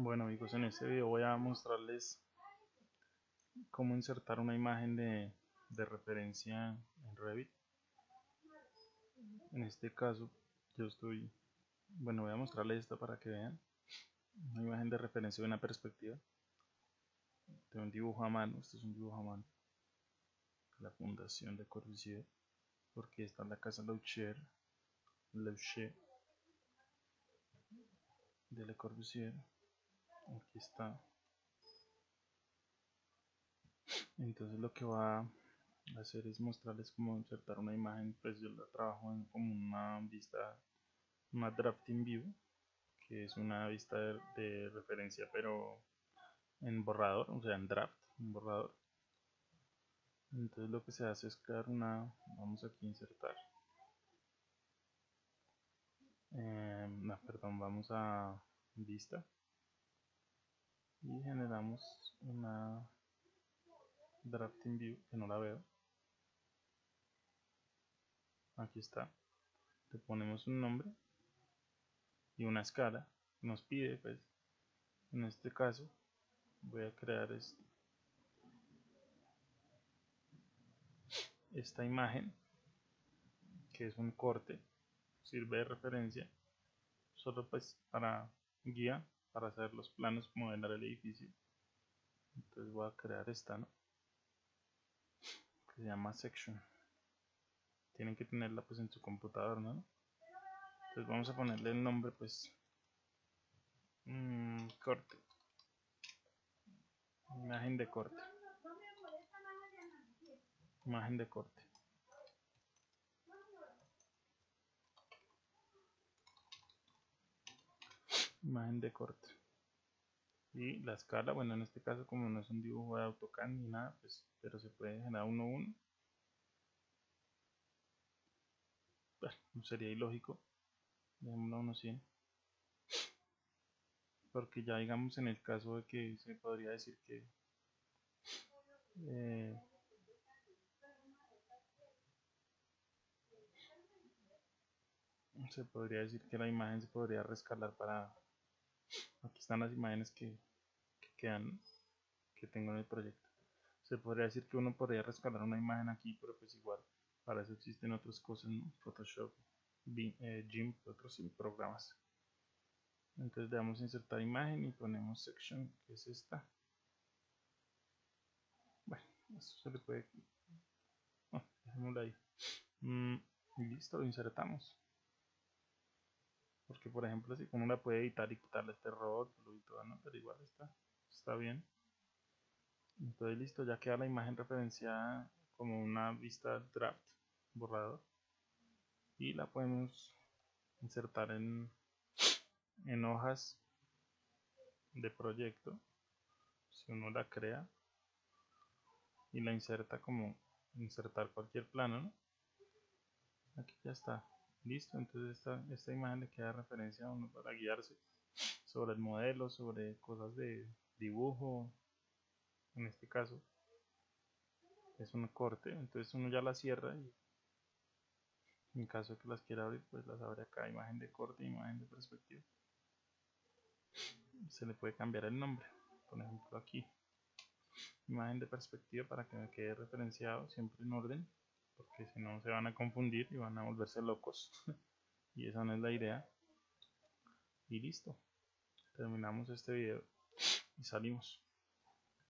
Bueno amigos, en este video voy a mostrarles cómo insertar una imagen de, referencia en Revit. En este caso yo estoy, bueno voy a mostrarles esta para que vean. Una imagen de referencia de una perspectiva. De un dibujo a mano, este es un dibujo a mano. La fundación de Corbusier porque está en la casa Laucher Laucher de Le Corbusier aquí está. Entonces lo que va a hacer es mostrarles cómo insertar una imagen pues yo la trabajo en como una vista una drafting view que es una vista de, referencia pero en borrador o sea en draft un borrador. Entonces lo que se hace es crear una vamos aquí a insertar. Eh, no, perdón vamos a vista y generamos una drafting view que no la veo. Aquí está. Le ponemos un nombre y una escala. Nos pide pues en este caso voy a crear esta imagen que es un corte. Sirve de referencia solo pues para guía para hacer los planos modelar el edificio. Entonces voy a crear esta ¿no? que se llama section. Tienen que tenerla pues en su computador ¿no? entonces vamos a ponerle el nombre pues mmm, corte. Imagen de corte. Imagen de corte imagen de corte. Y la escala bueno en este caso como no es un dibujo de AutoCAD ni nada pues pero se puede generar uno uno. Bueno, sería ilógico. Dejémoslo a uno 100 porque ya digamos en el caso de que se podría decir que eh, se podría decir que la imagen se podría rescalar para aquí están las imágenes que, quedan que tengo en el proyecto. Se podría decir que uno podría rescalar una imagen aquí pero pues igual para eso existen otras cosas Photoshop eh, GIMP otros programas. Entonces le damos a insertar imagen y ponemos section que es esta. Bueno eso se le puede no, dejémoslo ahí. Mm, y listo lo insertamos porque por ejemplo si uno la puede editar y quitarle este rótulo y todo ¿no? pero igual está está bien entonces listo ya queda la imagen referenciada como una vista draft borrador y la podemos insertar en en hojas de proyecto si uno la crea y la inserta como insertar cualquier plano ¿no? aquí ya está listo entonces esta, esta imagen le queda referencia a uno para guiarse sobre el modelo sobre cosas de dibujo. En este caso es un corte entonces uno ya la cierra y en caso de que las quiera abrir pues las abre acá imagen de corte imagen de perspectiva. Se le puede cambiar el nombre por ejemplo aquí. Imagen de perspectiva para que me quede referenciado siempre en orden porque si no se van a confundir y van a volverse locos. Y esa no es la idea. Y listo. Terminamos este video y salimos